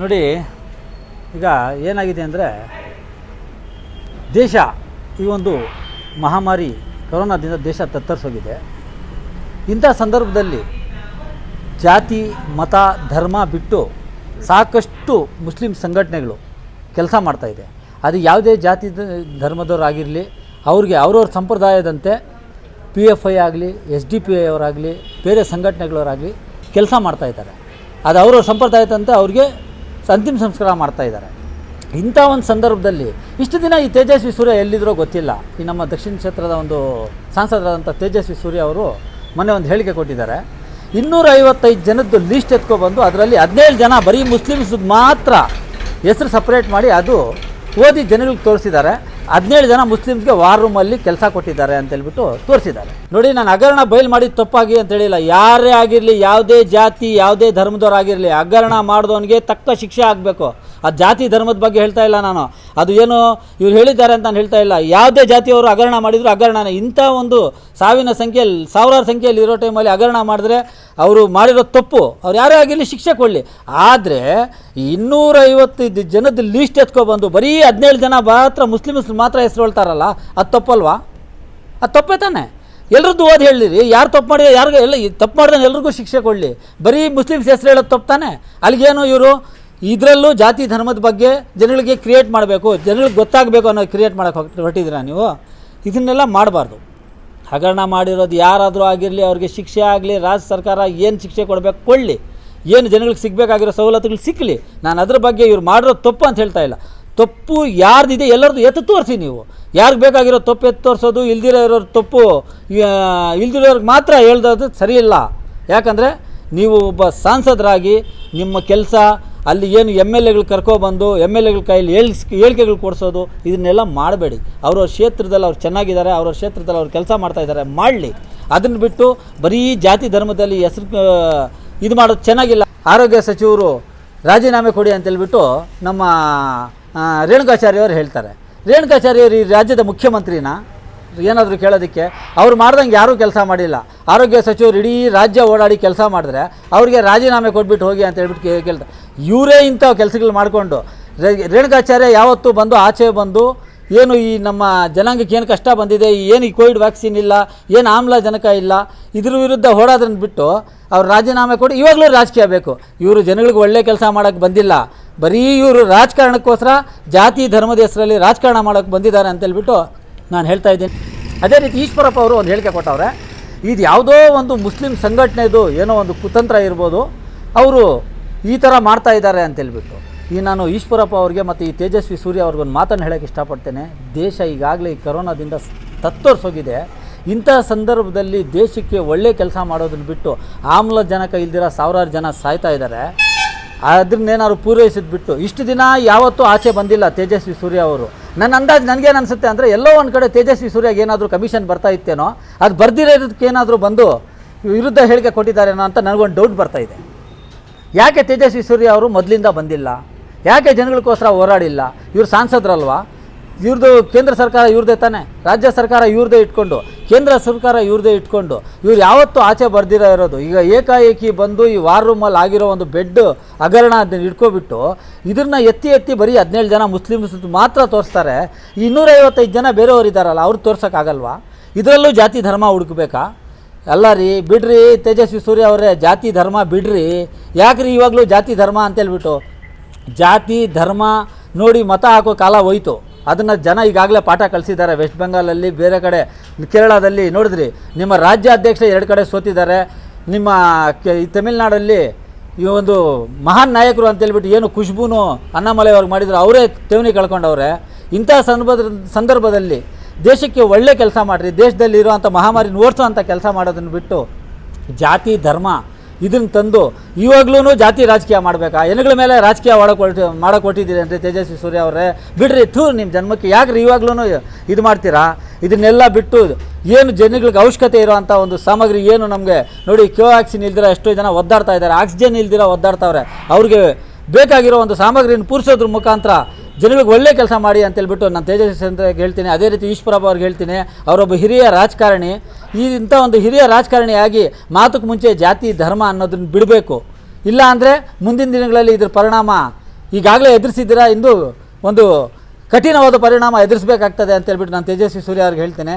ನೋಡಿ, ಈಗ ಏನಾಗಿದೆ ಅಂದರೆ ದೇಶ, ಈ ಒಂದು ಮಹಾಮಾರಿ ಕೊರೋನಾದಿಂದ ದೇಶ ತತ್ತರಿಸೋಗಿದೆ. ಇಂಥ ಸಂದರ್ಭದಲ್ಲಿ ಜಾತಿ, ಮತ, ಧರ್ಮ ಬಿಟ್ಟು ಸಾಕಷ್ಟು ಮುಸ್ಲಿಂ ಸಂಘಟನೆಗಳು ಕೆಲಸ ಮಾಡ್ತಾಯಿದೆ ಅದು ಯಾವುದೇ ಜಾತಿ, ಧರ್ಮದವರಾಗಿರಲಿ, ಅವ್ರಿಗೆ ಅವ್ರವ್ರ ಸಂಪ್ರದಾಯದಂತೆ ಪಿ ಎಫ್ ಐ ಆಗಲಿ ಎಸ್ ಡಿ ಪಿ ಐ ಅವರಾಗಲಿ, ಬೇರೆ ಸಂಘಟನೆಗಳವರಾಗಲಿ ಕೆಲಸ ಮಾಡ್ತಾಯಿದ್ದಾರೆ ಅದು ಅವ್ರವ್ರ ಸಂಪ್ರದಾಯದಂತೆ ಅವ್ರಿಗೆ ಅಂತಿಮ ಸಂಸ್ಕಾರ ಮಾಡ್ತಾಯಿದ್ದಾರೆ ಇಂಥ ಒಂದು ಸಂದರ್ಭದಲ್ಲಿ ಇಷ್ಟು ದಿನ ಈ ತೇಜಸ್ವಿ ಸೂರ್ಯ ಎಲ್ಲಿದ್ರೋ ಗೊತ್ತಿಲ್ಲ. ಈ ನಮ್ಮ ದಕ್ಷಿಣ ಕ್ಷೇತ್ರದ ಒಂದು ಸಾಂಸದರಾದಂಥ ತೇಜಸ್ವಿ ಸೂರ್ಯ ಅವರು ಮೊನ್ನೆ ಒಂದು ಹೇಳಿಕೆ ಕೊಟ್ಟಿದ್ದಾರೆ. ಇನ್ನೂರ ಐವತ್ತೈದು ಜನದ್ದು ಲೀಸ್ಟ್ ಎತ್ಕೊಬಂದು ಅದರಲ್ಲಿ ಹದಿನೇಳು ಜನ ಬರೀ ಮುಸ್ಲಿಮ್ಸ್ ಮಾತ್ರ ಹೆಸರು ಸಪ್ರೇಟ್ ಮಾಡಿ ಅದು ಓದಿ ಜನರಿಗೆ ತೋರಿಸಿದ್ದಾರೆ. ಹದಿನೇಳು ಜನ ಮುಸ್ಲಿಮ್ಸ್ಗೆ ವಾರ್ ರೂಮಲ್ಲಿ ಕೆಲಸ ಕೊಟ್ಟಿದ್ದಾರೆ ಅಂತ ಹೇಳ್ಬಿಟ್ಟು ತೋರಿಸಿದ್ದಾರೆ. ನೋಡಿ, ನಾನು ಹಗರಣ ಬಯಲು ಮಾಡಿದ ತಪ್ಪಾಗಿ ಅಂತ ಹೇಳಿಲ್ಲ. ಯಾರೇ ಆಗಿರಲಿ, ಯಾವುದೇ ಜಾತಿ, ಯಾವುದೇ ಧರ್ಮದವರಾಗಿರಲಿ ಹಗರಣ ಮಾಡಿದವನಿಗೆ ತಕ್ಕ ಶಿಕ್ಷೆ ಆಗಬೇಕು. ಆ ಜಾತಿ ಧರ್ಮದ ಬಗ್ಗೆ ಹೇಳ್ತಾ ಇಲ್ಲ ನಾನು. ಅದು ಏನು ಇವ್ರು ಹೇಳಿದ್ದಾರೆ ಅಂತ ನಾನು ಹೇಳ್ತಾ ಇಲ್ಲ. ಯಾವುದೇ ಜಾತಿಯವರು ಹಗರಣ ಮಾಡಿದ್ರು ಹಗರಣನೇ. ಇಂಥ ಒಂದು ಸಾವಿನ ಸಂಖ್ಯೆಯಲ್ಲಿ, ಸಾವಿರಾರು ಸಂಖ್ಯೆಯಲ್ಲಿ ಇರೋ ಟೈಮಲ್ಲಿ ಹಗರಣ ಮಾಡಿದ್ರೆ ಅವರು ಮಾಡಿರೋ ತಪ್ಪು. ಅವ್ರು ಯಾರೇ ಆಗಿರಲಿ ಶಿಕ್ಷೆ ಕೊಡಲಿ. ಆದರೆ ಇನ್ನೂರೈವತ್ತೈದು ಜನದ ಲೀಸ್ಟ್ ಎತ್ಕೊಬಂದು ಬರೀ ಹದಿನೇಳು ಜನ ಮಾತ್ರ ಮುಸ್ಲಿಮ್ಸ್ ಮಾತ್ರ ಹೆಸರು ಹೇಳ್ತಾರಲ್ಲ ಅದು ತಪ್ಪಲ್ವಾ? ಅದು ತಪ್ಪೇ ತಾನೆ. ಎಲ್ರದ್ದು ಓದಿ ಹೇಳಿರಿ ಯಾರು ತಪ್ಪು ಮಾಡಿ ಯಾರಿಗೂ ಎಲ್ಲ ತಪ್ಪು ಮಾಡಿದ್ರೆ ಎಲ್ರಿಗೂ ಶಿಕ್ಷೆ ಕೊಡಲಿ. ಬರೀ ಮುಸ್ಲಿಮ್ಸ್ ಹೆಸರು ಹೇಳೋದು ತಪ್ಪು ತಾನೆ. ಅಲ್ಲಿಗೇನು ಇವರು ಇದರಲ್ಲೂ ಜಾತಿ ಧರ್ಮದ ಬಗ್ಗೆ ಜನಗಳಿಗೆ ಕ್ರಿಯೇಟ್ ಮಾಡಬೇಕು ಜನಗಳಿಗೆ ಗೊತ್ತಾಗಬೇಕು ಅನ್ನೋ ಕ್ರಿಯೇಟ್ ಮಾಡೋಕೆ ಹೊರಟಿದ್ದೀರಾ ನೀವು? ಇದನ್ನೆಲ್ಲ ಮಾಡಬಾರ್ದು. ಹಗರಣ ಮಾಡಿರೋದು ಯಾರಾದರೂ ಆಗಿರಲಿ, ಅವ್ರಿಗೆ ಶಿಕ್ಷೆ ಆಗಲಿ, ರಾಜ್ಯ ಸರ್ಕಾರ ಏನು ಶಿಕ್ಷೆ ಕೊಡಬೇಕು ಕೊಡಲಿ. ಏನು ಜನಗಳಿಗೆ ಸಿಗಬೇಕಾಗಿರೋ ಸವಲತ್ತುಗಳು ಸಿಕ್ಕಲಿ ನಾನು ಅದ್ರ ಬಗ್ಗೆ ಇವ್ರು ಮಾಡಿರೋದು ತಪ್ಪು ಅಂತ ಹೇಳ್ತಾ ಇಲ್ಲ. ತಪ್ಪು ಯಾರ್ದಿದೆ ಎಲ್ಲರದ್ದು ಎತ್ತು ತೋರಿಸಿ ನೀವು. ಯಾರಿಗೆ ಬೇಕಾಗಿರೋ ತಪ್ಪು ಎತ್ತು ತೋರಿಸೋದು, ಇಲ್ದಿರೋ ಇರೋರು ತಪ್ಪು ಇಲ್ದಿರೋರ್ಗೆ ಮಾತ್ರ ಹೇಳ್ದೋದು ಸರಿ ಇಲ್ಲ. ಯಾಕಂದರೆ ನೀವು ಒಬ್ಬ ಸಾಂಸದರಾಗಿ ನಿಮ್ಮ ಕೆಲಸ ಅಲ್ಲಿ ಏನು ಎಂ ಎಲ್ ಎಗಳು ಕರ್ಕೊಬಂದು, ಎಂ ಎಲ್ ಎಗಳ ಕೈಯಲ್ಲಿ ಹೇಳ್ಸ್ ಹೇಳಿಕೆಗಳು ಕೊಡಿಸೋದು, ಇದನ್ನೆಲ್ಲ ಮಾಡಬೇಡಿ. ಅವ್ರವ್ರ ಕ್ಷೇತ್ರದಲ್ಲಿ ಅವ್ರು ಚೆನ್ನಾಗಿದ್ದಾರೆ, ಅವರ ಕ್ಷೇತ್ರದಲ್ಲಿ ಅವ್ರು ಕೆಲಸ ಮಾಡ್ತಾ ಇದ್ದಾರೆ, ಮಾಡಲಿ. ಅದನ್ನು ಬಿಟ್ಟು ಬರೀ ಜಾತಿ ಧರ್ಮದಲ್ಲಿ ಹೆಸರು ಇದು ಮಾಡೋದು ಚೆನ್ನಾಗಿಲ್ಲ. ಆರೋಗ್ಯ ಸಚಿವರು ರಾಜೀನಾಮೆ ಕೊಡಿ ಅಂತೇಳ್ಬಿಟ್ಟು ನಮ್ಮ ರೇಣುಕಾಚಾರ್ಯವರು ಅವರು ಹೇಳ್ತಾರೆ. ರೇಣುಕಾಚಾರ್ಯವರು ಈ ರಾಜ್ಯದ ಮುಖ್ಯಮಂತ್ರಿನ ಏನಾದರೂ ಕೇಳೋದಕ್ಕೆ, ಅವ್ರು ಮಾಡ್ದಂಗೆ ಯಾರೂ ಕೆಲಸ ಮಾಡಿಲ್ಲ. ಆರೋಗ್ಯ ಸಚಿವರು ಇಡೀ ರಾಜ್ಯ ಓಡಾಡಿ ಕೆಲಸ ಮಾಡಿದ್ರೆ, ಅವ್ರಿಗೆ ರಾಜೀನಾಮೆ ಕೊಟ್ಬಿಟ್ಟು ಹೋಗಿ ಅಂತ ಹೇಳ್ಬಿಟ್ಟು ಕೇಳ್ತಾರೆ ಇವರೇ ಇಂಥ ಕೆಲಸಗಳು ಮಾಡಿಕೊಂಡು ರೇಣುಕಾಚಾರ್ಯ ಯಾವತ್ತೂ ಬಂದು, ಆಚೆ ಬಂದು, ಏನು ಈ ನಮ್ಮ ಜನಾಂಗಕ್ಕೆ ಏನು ಕಷ್ಟ ಬಂದಿದೆ ಏನು ಈ ಕೋವಿಡ್ ವ್ಯಾಕ್ಸಿನ್ ಇಲ್ಲ, ಏನು ಆಮ್ಲಜನಕ ಇಲ್ಲ, ಇದ್ರ ವಿರುದ್ಧ ಹೋರಾದ್ರನ್ನ ಬಿಟ್ಟು, ಅವ್ರು ರಾಜೀನಾಮೆ ಕೊಡಿ ಇವಾಗಲೂ ರಾಜಕೀಯ ಬೇಕು. ಇವರು ಜನಗಳಿಗೆ ಒಳ್ಳೆ ಕೆಲಸ ಮಾಡೋಕ್ಕೆ ಬಂದಿಲ್ಲ. ಬರೀ ಇವರು ರಾಜಕಾರಣಕ್ಕೋಸ್ಕರ, ಜಾತಿ, ಧರ್ಮದ ಹೆಸರಲ್ಲಿ ರಾಜಕಾರಣ ಮಾಡೋಕ್ಕೆ ಬಂದಿದ್ದಾರೆ ಅಂತೇಳ್ಬಿಟ್ಟು ನಾನು ಹೇಳ್ತಾ ಇದ್ದೀನಿ. ಅದೇ ರೀತಿ ಈಶ್ವರಪ್ಪ ಅವರು ಒಂದು ಹೇಳಿಕೆ ಕೊಟ್ಟವ್ರೆ, ಇದು ಯಾವುದೋ ಒಂದು ಮುಸ್ಲಿಂ ಸಂಘಟನೆದು ಏನೋ ಒಂದು ಕುತಂತ್ರ ಇರ್ಬೋದು, ಅವರು ಈ ಥರ ಮಾಡ್ತಾ ಇದ್ದಾರೆ ಅಂತೇಳ್ಬಿಟ್ಟು ಈ ನಾನು ಈಶ್ವರಪ್ಪ ಅವ್ರಿಗೆ ಮತ್ತು ಈ ತೇಜಸ್ವಿ ಸೂರ್ಯ ಅವ್ರಿಗೊಂದು ಮಾತನ್ನು ಹೇಳೋಕ್ಕೆ ಇಷ್ಟಪಡ್ತೇನೆ. ದೇಶ ಈಗಾಗಲೇ ಈ ಕರೋನಾದಿಂದ ತತ್ತರಿಸೋಗಿದೆ. ಇಂಥ ಸಂದರ್ಭದಲ್ಲಿ ದೇಶಕ್ಕೆ ಒಳ್ಳೆ ಕೆಲಸ ಮಾಡೋದನ್ನು ಬಿಟ್ಟು ಆಮ್ಲಜನಕ ಇಲ್ದಿರೋ ಸಾವಿರಾರು ಜನ ಸಾಯ್ತಾ ಇದ್ದಾರೆ. ಅದನ್ನೇನಾದ್ರು ಪೂರೈಸಿದ್ಬಿಟ್ಟು, ಇಷ್ಟು ದಿನ ಯಾವತ್ತೂ ಆಚೆ ಬಂದಿಲ್ಲ ತೇಜಸ್ವಿ ಸೂರ್ಯ ಅವರು. ನನ್ನ ಅಂದಾಜು ನನಗೇನು ಅನಿಸುತ್ತೆ ಅಂದರೆ ಎಲ್ಲೋ ಒಂದು ಕಡೆ ತೇಜಸ್ವಿ ಸೂರ್ಯಗೆ ಏನಾದರೂ ಕಮಿಷನ್ ಬರ್ತಾ ಇತ್ತೇನೋ, ಅದು ಬರ್ದಿರೋದಕ್ಕೆ ಏನಾದರೂ ಬಂದು ವಿರುದ್ಧ ಹೇಳಿಕೆ ಕೊಟ್ಟಿದ್ದಾರೇನೋ ಅಂತ ನನಗೊಂದು ಡೌಟ್ ಬರ್ತಾ ಇದೆ. ಯಾಕೆ ತೇಜಸ್ವಿ ಸೂರ್ಯ ಅವರು ಮೊದಲಿಂದ ಬಂದಿಲ್ಲ? ಯಾಕೆ ಜನಗಳಿಗೋಸ್ಕರ ಹೋರಾಡಿಲ್ಲ? ಇವರು ಸಾಂಸದರಲ್ವಾ? ಇವ್ರದ್ದು ಕೇಂದ್ರ ಸರ್ಕಾರ ಇವ್ರದೇ ತಾನೆ? ರಾಜ್ಯ ಸರ್ಕಾರ ಇವ್ರದೇ ಇಟ್ಕೊಂಡು ಕೇಂದ್ರ ಸರ್ಕಾರ ಇವ್ರದೇ ಇಟ್ಕೊಂಡು ಇವ್ರು ಯಾವತ್ತೂ ಆಚೆ ಬರ್ದಿರೋ ಇರೋದು. ಈಗ ಏಕಾಏಕಿ ಬಂದು ಈ ವಾರ್ ರೂಮಲ್ಲಿ ಆಗಿರೋ ಒಂದು ಬೆಡ್ ಹಗರಣ ಅದನ್ನ ಇಟ್ಕೊಬಿಟ್ಟು ಇದನ್ನ ಎತ್ತಿ ಎತ್ತಿ ಬರೀ ಹದಿನೇಳು ಜನ ಮುಸ್ಲಿಮ್ಸ್ ಮಾತ್ರ ತೋರಿಸ್ತಾರೆ. ಇನ್ನೂರೈವತ್ತೈದು ಜನ ಬೇರೆಯವ್ರು ಇದ್ದಾರಲ್ಲ ಅವ್ರು ತೋರ್ಸೋಕ್ಕಾಗಲ್ವಾ? ಇದರಲ್ಲೂ ಜಾತಿ ಧರ್ಮ ಹುಡುಕಬೇಕಾ? ಅಲ್ಲ ರೀ, ಬಿಡ್ರಿ ತೇಜಸ್ವಿ ಸೂರ್ಯ ಅವರೇ, ಜಾತಿ ಧರ್ಮ ಬಿಡ್ರಿ. ಯಾಕ್ರಿ ಇವಾಗಲೂ ಜಾತಿ ಧರ್ಮ ಅಂತೇಳ್ಬಿಟ್ಟು ಜಾತಿ ಧರ್ಮ ನೋಡಿ ಮತ ಹಾಕೋ ಕಾಲ ಹೋಯ್ತು. ಅದನ್ನು ಜನ ಈಗಾಗಲೇ ಪಾಠ ಕಲಿಸಿದ್ದಾರೆ ವೆಸ್ಟ್ ಬೆಂಗಾಲಲ್ಲಿ ಬೇರೆ ಕಡೆ, ಕೇರಳದಲ್ಲಿ ನೋಡಿದ್ರಿ. ನಿಮ್ಮ ರಾಜ್ಯಾಧ್ಯಕ್ಷ ಎರಡು ಕಡೆ ಸೋತಿದ್ದಾರೆ. ನಿಮ್ಮ ಕೆ ತಮಿಳ್ನಾಡಲ್ಲಿ ಈ ಒಂದು ಮಹಾನ್ ನಾಯಕರು ಅಂತೇಳ್ಬಿಟ್ಟು ಏನು ಖುಷ್ಬೂನು ಅಣ್ಣಾಮಲೈ ಅವ್ರಿಗೆ ಮಾಡಿದ್ರು, ಅವರೇ ಠೇವಣಿ ಕಳ್ಕೊಂಡವ್ರೆ. ಇಂಥ ಸಂದರ್ಭದ, ಸಂದರ್ಭದಲ್ಲಿ ದೇಶಕ್ಕೆ ಒಳ್ಳೆ ಕೆಲಸ ಮಾಡಿರಿ ದೇಶದಲ್ಲಿ ಇರುವಂಥ ಓಡಿಸೋ ಅಂಥ ಕೆಲಸ ಮಾಡೋದನ್ನು ಬಿಟ್ಟು ಜಾತಿ, ಧರ್ಮ ಇದನ್ನು ತಂದು ಇವಾಗ್ಲೂ ಜಾತಿ ರಾಜಕೀಯ ಮಾಡಬೇಕಾ? ಎನಗಳ ಮೇಲೆ ರಾಜಕೀಯ ಮಾಡೋಕೆ ಹೊರಟು ಮಾಡೋಕೆ ಅಂದರೆ ತೇಜಸ್ವಿ ಸೂರ್ಯ ಅವರೇ. ಬಿಡ್ರಿ, ಥೂ ನಿಮ್ಮ ಜನ್ಮಕ್ಕೆ. ಯಾಕ್ರಿ ಇವಾಗ್ಲೂ ಇದು ಮಾಡ್ತೀರಾ? ಇದನ್ನೆಲ್ಲ ಬಿಟ್ಟು ಏನು ಜನಗಳಿಗೆ ಅವಶ್ಯಕತೆ ಇರೋವಂಥ ಒಂದು ಸಾಮಗ್ರಿ ಏನು ನಮಗೆ? ನೋಡಿ ಕೋವ್ಯಾಕ್ಸಿನ್ ಇಲ್ದಿರ ಎಷ್ಟೋ ಜನ ಒದ್ದಾಡ್ತಾ ಇದ್ದಾರೆ. ಆಕ್ಸಿಜನ್ ಇಲ್ದಿರ ಒದ್ದಾಡ್ತಾವ್ರೆ. ಅವ್ರಿಗೆ ಬೇಕಾಗಿರೋ ಒಂದು ಸಾಮಗ್ರಿಯನ್ನು ಪೂರಿಸೋದ್ರ ಮುಖಾಂತರ ಜನಗಳಿಗೆ ಒಳ್ಳೆ ಕೆಲಸ ಮಾಡಿ ಅಂತೇಳ್ಬಿಟ್ಟು ನಾನು ತೇಜಸ್ವಿ ಅಂತ ಹೇಳ್ತೀನಿ. ಅದೇ ರೀತಿ ಈಶ್ವರಪ್ಪ ಅವ್ರಿಗೆ ಹೇಳ್ತೀನಿ. ಅವರೊಬ್ಬ ಹಿರಿಯ ರಾಜಕಾರಣಿ. ಈ ಇಂಥ ಒಂದು ಹಿರಿಯ ರಾಜಕಾರಣಿಯಾಗಿ ಮಾತಕ್ಕೆ ಮುಂಚೆ ಜಾತಿ, ಧರ್ಮ ಅನ್ನೋದನ್ನ ಬಿಡಬೇಕು. ಇಲ್ಲ ಅಂದರೆ ಮುಂದಿನ ದಿನಗಳಲ್ಲಿ ಇದ್ರ ಪರಿಣಾಮ ಈಗಾಗಲೇ ಎದುರಿಸಿದ್ದೀರಾ? ಇಂದು ಒಂದು ಕಠಿಣವಾದ ಪರಿಣಾಮ ಎದುರಿಸಬೇಕಾಗ್ತದೆ ಅಂತ ಹೇಳ್ಬಿಟ್ಟು ನಾನು ತೇಜಸ್ವಿ ಸೂರ್ಯ ಅವ್ರಿಗೆ ಹೇಳ್ತೇನೆ.